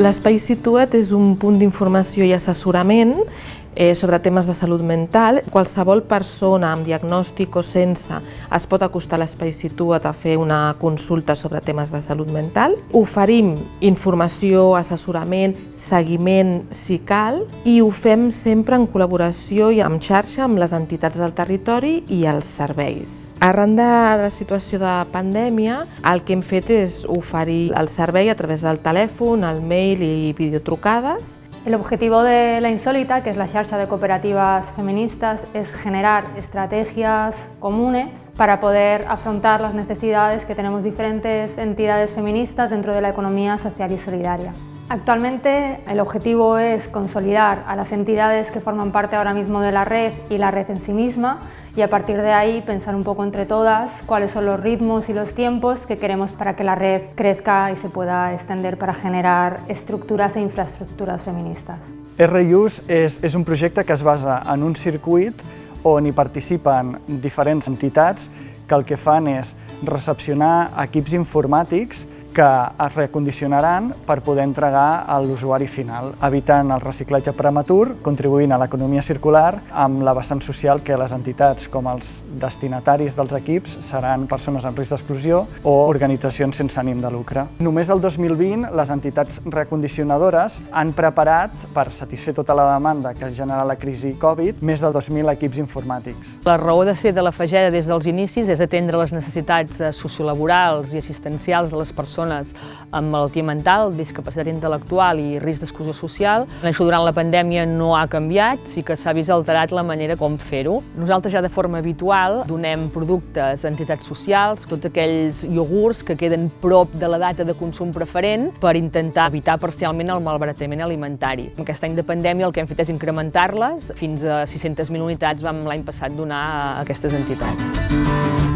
L'espai Situa't és un punt d'informació i assessorament eh, sobre temes de salut mental. Qualsevol persona amb diagnòstic o sense es pot acostar a l'Espai Situa't a fer una consulta sobre temes de salut mental. Oferim informació, assessorament, seguiment si cal i ho fem sempre en col·laboració i en xarxa amb les entitats del territori i els serveis. Arran de la situació de pandèmia, el que hem fet és oferir el servei a través del telèfon, el mail i videotrucades El objetivo de la Insólita, que es la xarxa de cooperativas feministas, es generar estrategias comunes para poder afrontar las necesidades que tenemos diferentes entidades feministas dentro de la economía social y solidaria. Actualmente el objetivo es consolidar a las entidades que forman parte ahora mismo de la red y la red en sí misma y a partir de ahí pensar un poco entre todas cuáles son los ritmos y los tiempos que queremos para que la red crezca y se pueda extender para generar estructuras e infraestructuras feministas. RUs és, és un projecte que es basa en un circuit on hi participen diferents entitats que el que fan recepcionar equips informàtics que es recondicionaran per poder entregar a l'usuari final, evitant el reciclatge prematur, contribuint a l'economia circular amb la vessant social que les entitats com els destinataris dels equips seran persones en risc d'exclusió o organitzacions sense ànim de lucre. Només el 2020 les entitats recondicionadores han preparat, per satisfer tota la demanda que ha generat la crisi Covid, més de 2.000 equips informàtics. La raó de ser de la Fageda des dels inicis és atendre les necessitats eh, sociolaborals i assistencials de les persones persones amb malaltia mental, discapacitat intel·lectual i risc d'exclusió social. Això durant la pandèmia no ha canviat, sí que s'ha vist alterat la manera com fer-ho. Nosaltres ja de forma habitual donem productes a entitats socials, tots aquells iogurts que queden prop de la data de consum preferent per intentar evitar parcialment el malbaratament alimentari. Aquest any de pandèmia el que hem fet és incrementar-les, fins a 600.000 unitats vam l'any passat donar a aquestes entitats.